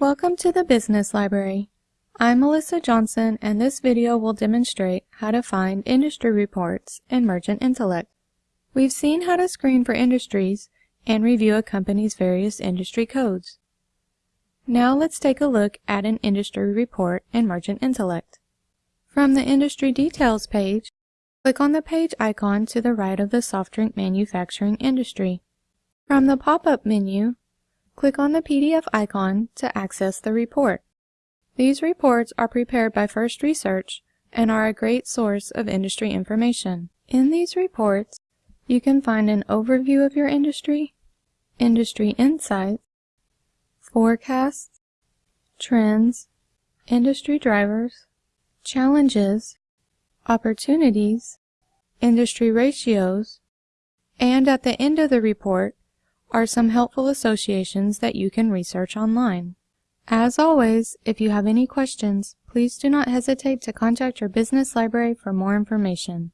Welcome to the Business Library. I'm Melissa Johnson and this video will demonstrate how to find industry reports in Mergent Intellect. We've seen how to screen for industries and review a company's various industry codes. Now let's take a look at an industry report in Mergent Intellect. From the Industry Details page, click on the page icon to the right of the soft drink manufacturing industry. From the pop-up menu, click on the PDF icon to access the report. These reports are prepared by First Research and are a great source of industry information. In these reports, you can find an overview of your industry, industry insights, forecasts, trends, industry drivers, challenges, opportunities, industry ratios, and at the end of the report, are some helpful associations that you can research online. As always, if you have any questions, please do not hesitate to contact your business library for more information.